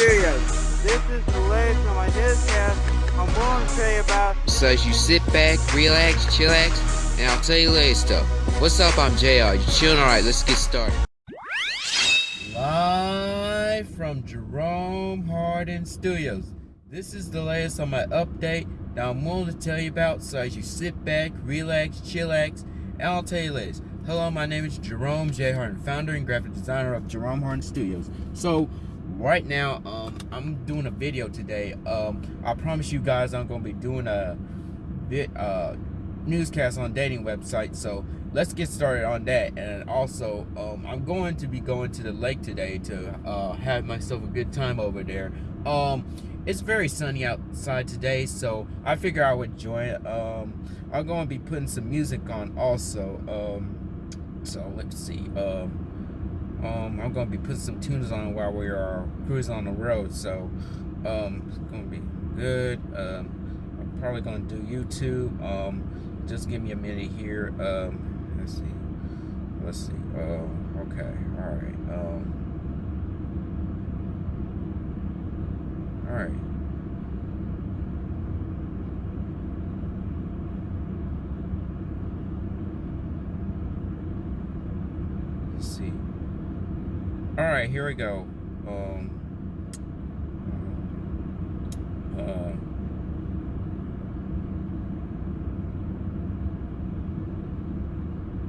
Studios. This is the latest on my newscast. I'm going to tell you about. So as you sit back, relax, chillax, and I'll tell you latest stuff. What's up? I'm JR. You chilling? Alright, let's get started. Live from Jerome Hardin Studios. This is the latest on my update that I'm willing to tell you about. So as you sit back, relax, chillax, and I'll tell you latest. Hello, my name is Jerome J. Hardin, founder and graphic designer of Jerome Harden Studios. So right now um, i'm doing a video today. Um, i promise you guys i'm going to be doing a bit uh, newscast on dating websites so let's get started on that. And also um, i'm going to be going to the lake today to uh, have myself a good time over there. Um, it's very sunny outside today so i figure i would join um, i'm going to be putting some music on also um, so let's see um, um, I'm gonna be putting some tunes on while we are cruising on the road, so um, it's gonna be good. Um, I'm probably gonna do YouTube. Um, just give me a minute here. Um, let's see. Let's see. Uh, okay. All right. Um, all right. See. All right, here we go. Um, uh,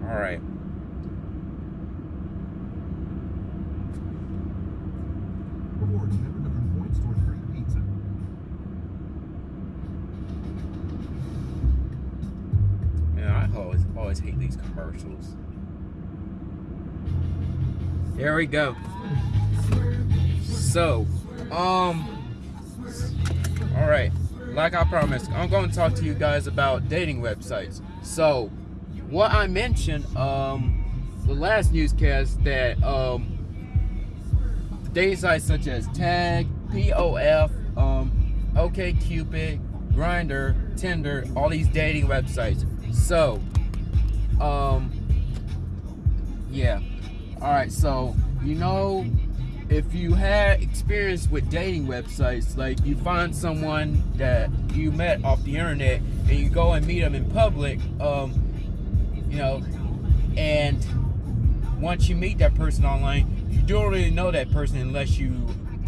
all right. There we go. So, um, all right. Like I promised, I'm going to talk to you guys about dating websites. So, what I mentioned, um, the last newscast that um, dating sites such as Tag, POF, um, OkCupid, Grindr, Tinder, all these dating websites. So, um, yeah. All right, so you know, if you had experience with dating websites, like you find someone that you met off the internet and you go and meet them in public, um, you know, and once you meet that person online, you don't really know that person unless you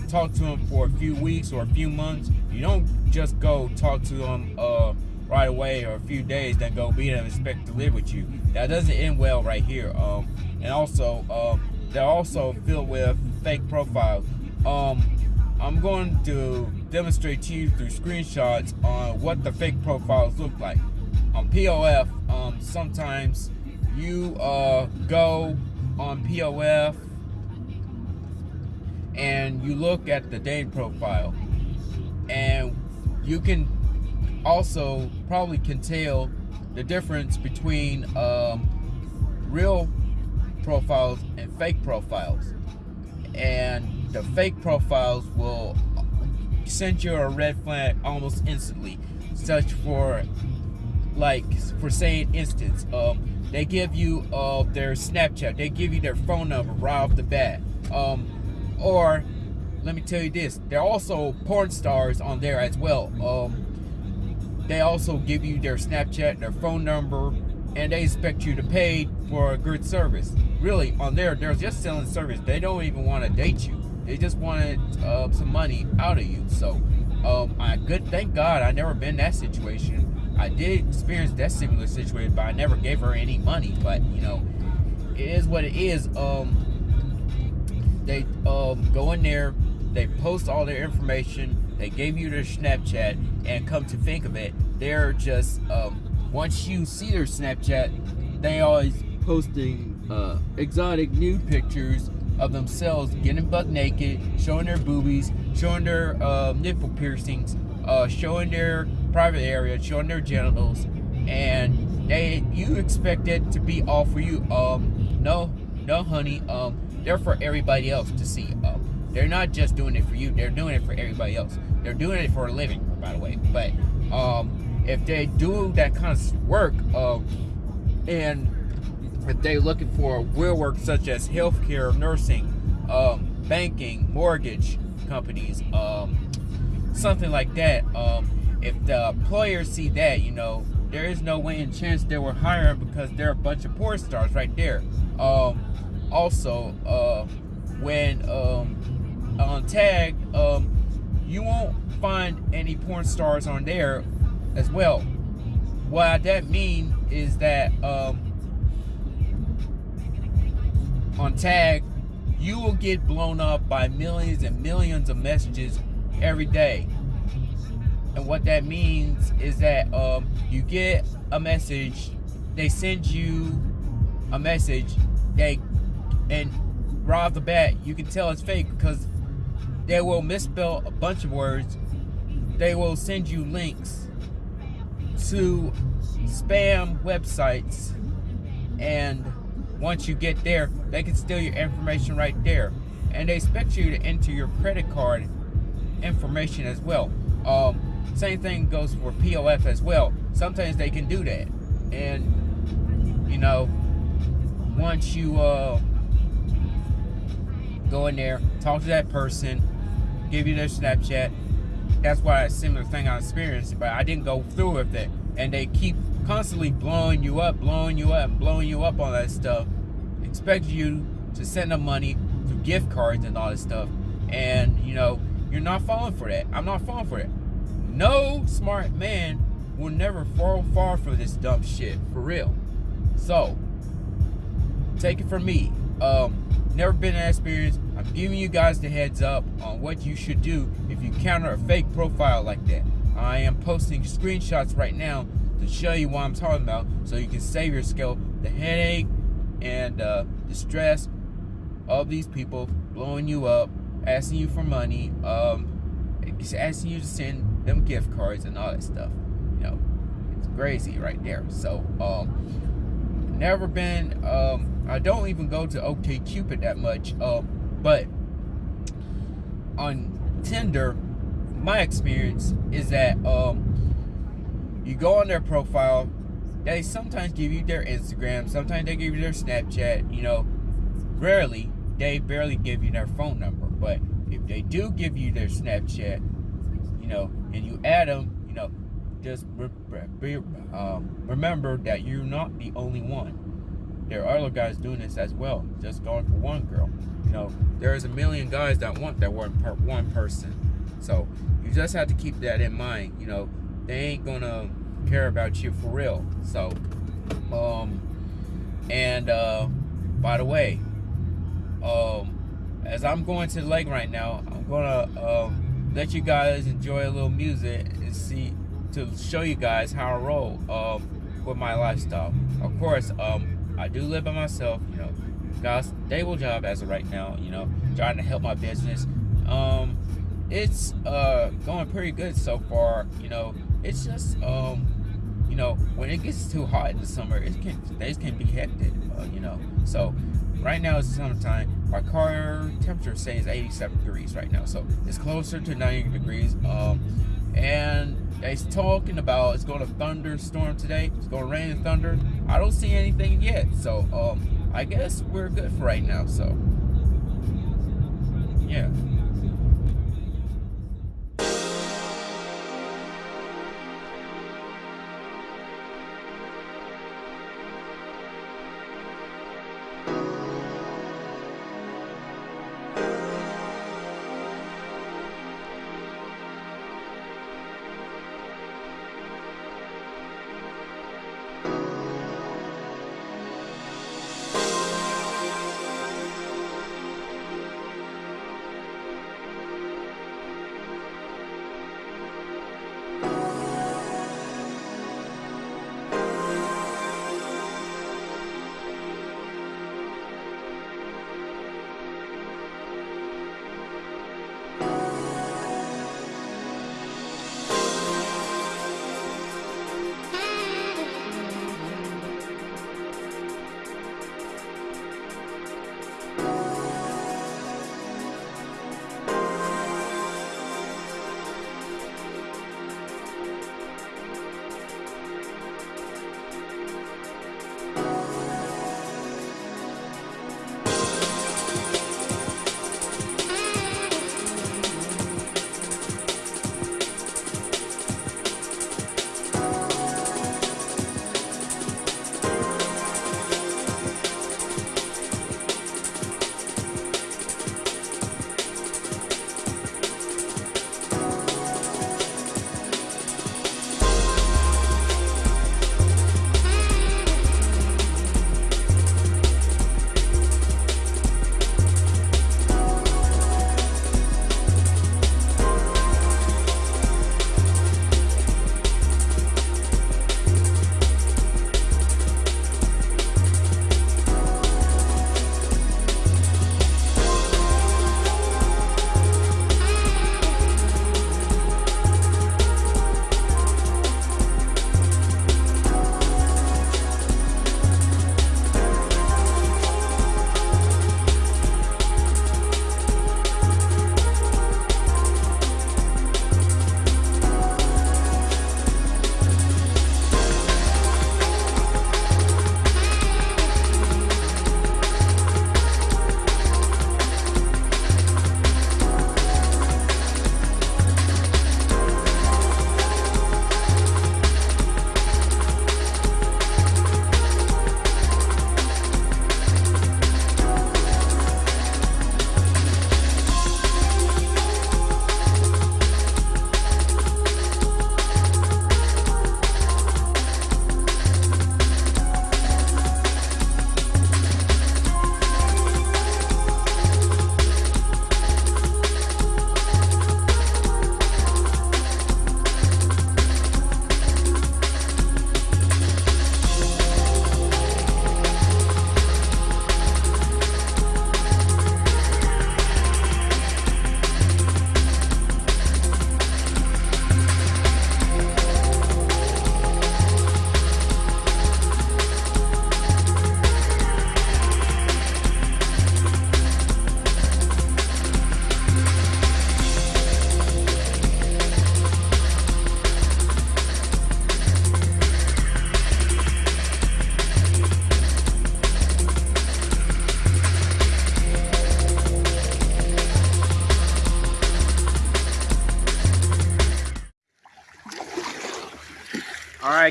talk to them for a few weeks or a few months. You don't just go talk to them uh, right away or a few days, then go meet them and expect to live with you. That doesn't end well right here. Um, and also um, they're also filled with fake profiles. Um, I'm going to demonstrate to you through screenshots on what the fake profiles look like. On POF, um, sometimes you uh, go on POF and you look at the dating profile and you can also probably can tell the difference between um, real profiles and fake profiles. And the fake profiles will send you a red flag almost instantly. Such for, like, for saying instance, um, they give you uh, their Snapchat, they give you their phone number right off the bat. Um, or, let me tell you this, they're also porn stars on there as well. Um, they also give you their Snapchat, their phone number, and they expect you to pay for a good service. Really, on there, they're just selling service. They don't even want to date you. They just wanted uh, some money out of you. So, um, I good. Thank God, I never been that situation. I did experience that similar situation, but I never gave her any money. But you know, it is what it is. Um, they um go in there, they post all their information. They gave you their Snapchat, and come to think of it, they're just um once you see their Snapchat, they always posting uh, exotic nude pictures of themselves getting butt naked, showing their boobies, showing their uh, nipple piercings, uh, showing their private area, showing their genitals, and they you expect it to be all for you. Um, no, no, honey. Um, they're for everybody else to see. Um, they're not just doing it for you. They're doing it for everybody else. They're doing it for a living, by the way. But um, if they do that kind of work, uh, and if they're looking for real work such as healthcare, nursing, um, banking, mortgage companies, um, something like that. Um, if the employers see that, you know, there is no way and chance they will hire because they're a bunch of porn stars right there. Um, also, uh, when um, on tag, um, you won't find any porn stars on there as well. What that mean is that um, on tag, you will get blown up by millions and millions of messages every day. And what that means is that um, you get a message, they send you a message, they and right off the bat you can tell it's fake because they will misspell a bunch of words. They will send you links to spam websites and once you get there, they can steal your information right there. And they expect you to enter your credit card information as well. Um, same thing goes for POF as well. Sometimes they can do that. And, you know, once you uh, go in there, talk to that person, give you their Snapchat, that's why a similar thing I experienced, but I didn't go through with it. And they keep constantly blowing you up, blowing you up, blowing you up on that stuff. Expect you to send them money through gift cards and all this stuff. And, you know, you're not falling for that. I'm not falling for it. No smart man will never fall far for this dumb shit, for real. So, take it from me. Um, never been an experience. I'm giving you guys the heads up on what you should do if you counter a fake profile like that. I am posting screenshots right now to show you what I'm talking about so you can save yourself the headache and uh, the stress of these people blowing you up, asking you for money, um, just asking you to send them gift cards and all that stuff. You know, it's crazy right there. So, um, never been. Um, I don't even go to OkCupid that much. Um, but on Tinder, my experience is that um, you go on their profile. They sometimes give you their Instagram. Sometimes they give you their Snapchat. You know, rarely they barely give you their phone number. But if they do give you their Snapchat, you know, and you add them, you know, just re um, remember that you're not the only one. There are other guys doing this as well, just going for one girl. You know, there's a million guys that want that one per one person. So you just have to keep that in mind. You know, they ain't gonna care about you for real. So, um, and uh, by the way, um, as I'm going to the lake right now, I'm gonna um, let you guys enjoy a little music and see to show you guys how I roll um, with my lifestyle. Of course, um, I do live by myself. You know, a stable job as of right now. You know, trying to help my business. Um, it's uh, going pretty good so far. You know, it's just um, you know when it gets too hot in the summer, it can days can be hectic. Uh, you know, so right now it's summertime my car temperature says 87 degrees right now so it's closer to 90 degrees um, and it's talking about it's going to thunderstorm today. It's going to rain and thunder. I don't see anything yet. So um, i guess we're good for right now so. Yeah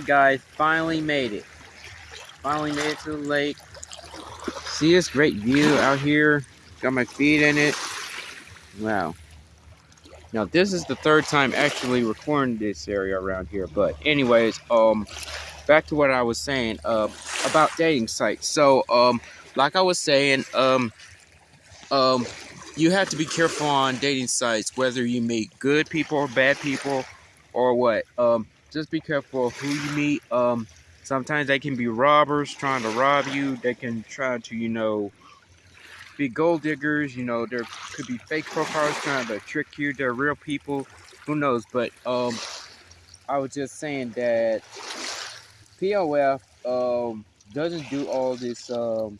Alright guys, finally made it. Finally made it to the lake. See this great view out here? Got my feet in it. Wow. Now this is the third time actually recording this area around here. But anyways, um back to what I was saying uh, about dating sites. So um like I was saying, um um you have to be careful on dating sites, whether you meet good people or bad people or what. Um just be careful of who you meet. Um sometimes they can be robbers trying to rob you. They can try to, you know, be gold diggers. You know, there could be fake profiles trying to trick you. They're real people. Who knows? But um, I was just saying that POF um, doesn't do all this um,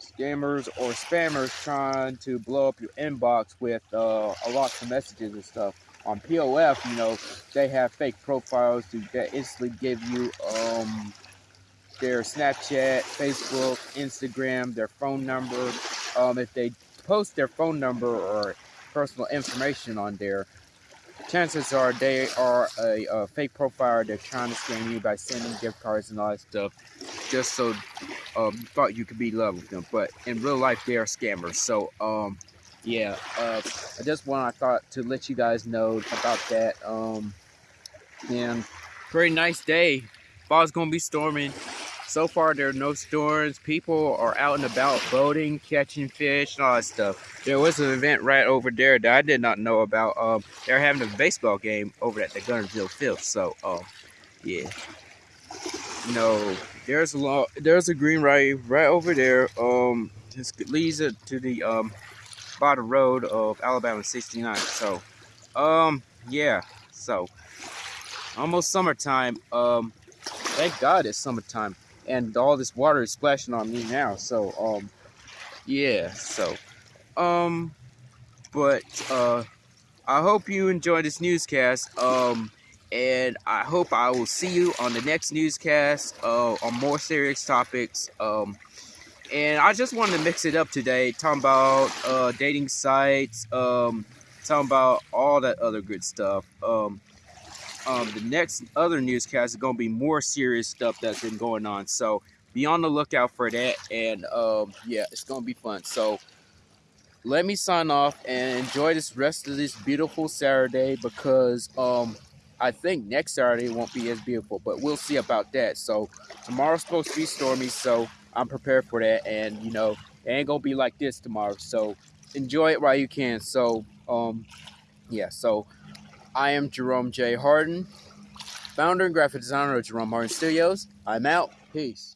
scammers or spammers trying to blow up your inbox with uh, a lot of messages and stuff. On POF, you know, they have fake profiles that instantly give you um, their Snapchat, Facebook, Instagram, their phone number. Um, if they post their phone number or personal information on there, chances are they are a, a fake profile. They're trying to scam you by sending gift cards and all that stuff, just so um, you thought you could be in love with them. But in real life, they are scammers. So, um, yeah, uh, I just want I thought to let you guys know about that. Um, and pretty nice day. Fall's gonna be storming. So far, there are no storms. People are out and about boating, catching fish, and all that stuff. There was an event right over there that I did not know about. Um, they're having a baseball game over at the Guntersville Field. So, um, yeah. No, there's a lot. There's a green right right over there. Um, this leads it to the um bottom road of Alabama 69. So, um, yeah. So, almost summertime. Um, thank God it's summertime and all this water is splashing on me now. So, um, yeah, so, um, but, uh, I hope you enjoyed this newscast, um, and I hope I will see you on the next newscast, uh, on more serious topics, um, and I just wanted to mix it up today, talking about, uh, dating sites, um, talking about all that other good stuff, um, um, the next other newscast is going to be more serious stuff that's been going on. So be on the lookout for that. And um, yeah, it's going to be fun. So let me sign off and enjoy this rest of this beautiful Saturday because um, I think next Saturday won't be as beautiful, but we'll see about that. So tomorrow's supposed to be stormy, so I'm prepared for that. And you know, it ain't gonna be like this tomorrow. So enjoy it while you can. So um, yeah. So I am Jerome J. Harden, founder and graphic designer of Jerome Harden Studios. I'm out. Peace.